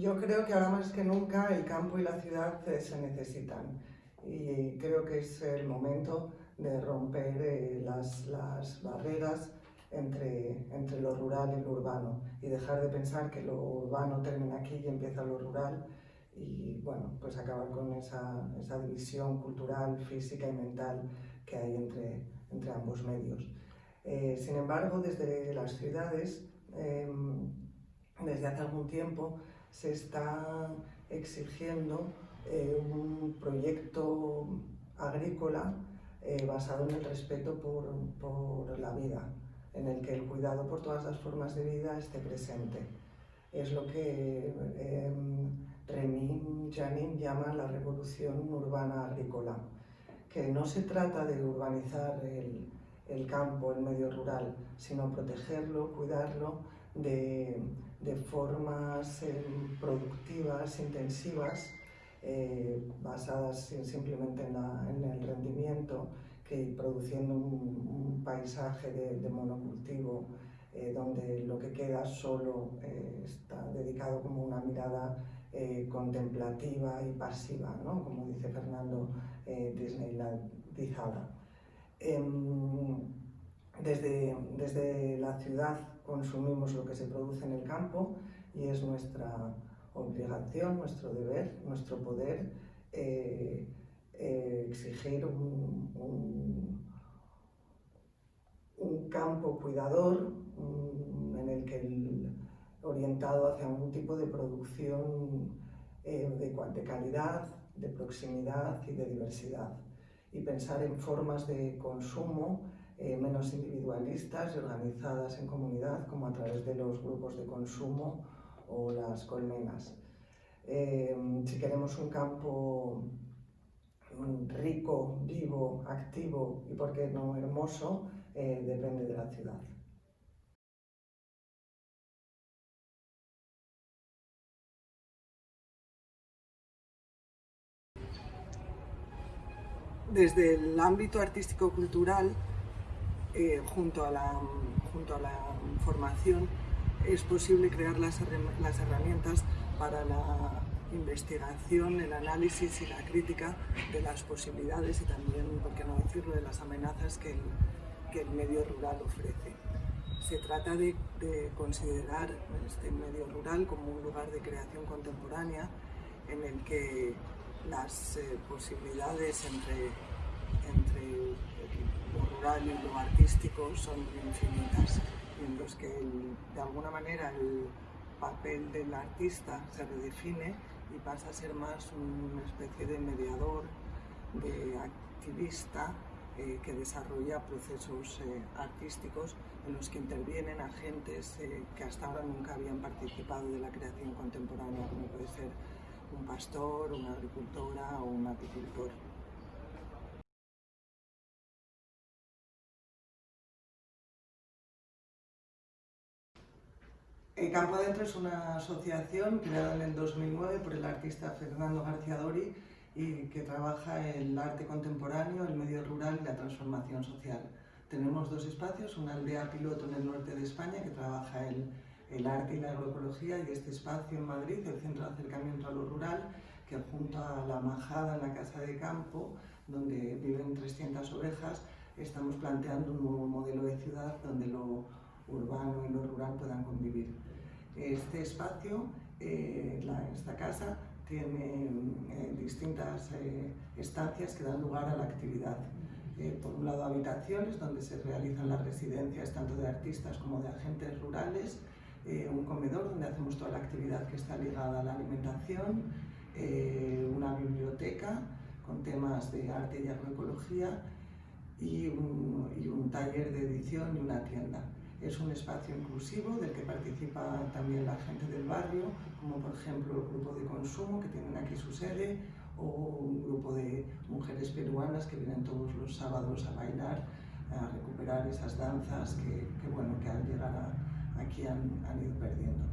Yo creo que ahora más que nunca el campo y la ciudad eh, se necesitan. Y creo que es el momento de romper eh, las, las, barreras entre, entre lo rural y lo urbano. Y dejar de pensar que lo urbano termina aquí y empieza lo rural. Y bueno, pues acabar con esa, esa división cultural, física y mental que hay entre, entre ambos medios. Eh, sin embargo, desde las ciudades, em, desde hace algún tiempo, se está exigiendo eh, un proyecto agrícola eh, basado en el respeto por, por, la vida, en el que el cuidado por todas las formas de vida esté presente. Es lo que eh, Remin Janin llama la revolución urbana agrícola, que no se trata de urbanizar el, el campo, el medio rural, sino protegerlo, cuidarlo de, formas eh, productivas, intensivas, eh, basadas simplemente en, el rendimiento, que produciendo un, paisaje de, monocultivo eh, donde lo que queda solo está dedicado como una mirada contemplativa y pasiva, ¿no? como dice Fernando Disneylandizada. Em, desde, desde la ciudad consumimos lo que se produce en el campo y es nuestra obligación, nuestro deber, nuestro poder eh, eh, exigir un, un, campo cuidador un, en el que el, orientado hacia un tipo de producción eh, de, de calidad, de proximidad y de diversidad y pensar en formas de consumo eh, menos individualistas y organizadas en comunidad, como a través de los grupos de consumo o las colmenas. Eh, si queremos un campo rico, vivo, activo y, por qué no, hermoso, eh, depende de la ciudad. Desde el ámbito artístico-cultural, eh, junto, a la, junto a la formación, es posible crear las, las herramientas para la investigación, el análisis y la crítica de las posibilidades y también, por qué no decirlo, de las amenazas que el, que el medio rural ofrece. Se trata de, de, considerar este medio rural como un lugar de creación contemporánea en el que las eh, posibilidades entre, entre lo rural y lo artístico son infinitas en los que de alguna manera el papel del artista se redefine y pasa a ser más una especie de mediador, de activista eh, que desarrolla procesos eh, artísticos en los que intervienen agentes que hasta ahora nunca habían participado de la creación contemporánea, como puede ser un pastor, una agricultora o un apicultor. El Campo Adentro es una asociación creada en el 2009 por el artista Fernando García Dori y que trabaja el arte contemporáneo, el medio rural y la transformación social. Tenemos dos espacios, una aldea piloto en el norte de España que trabaja el, el arte y la agroecología y este espacio en Madrid, el Centro de Acercamiento a lo Rural, que junto a la Majada en la Casa de Campo, donde viven 300 ovejas, estamos planteando un nuevo modelo de ciudad donde lo urbano y lo rural puedan convivir. Este espacio, eh, la, esta casa, tiene eh, distintas eh, estancias que dan lugar a la actividad. Eh, por un lado, habitaciones donde se realizan las residencias tanto de artistas como de agentes rurales, eh, un comedor donde hacemos toda la actividad que está ligada a la alimentación, eh, una biblioteca con temas de arte y agroecología y un, taller de edición y una tienda. Es un espacio inclusivo del que participa también la gente del barrio, como por ejemplo el grupo de consumo que tienen aquí su sede, o un grupo de mujeres peruanas que vienen todos los sábados a bailar, a recuperar esas danzas que, que bueno, que al llegar a, aquí han, han ido perdiendo.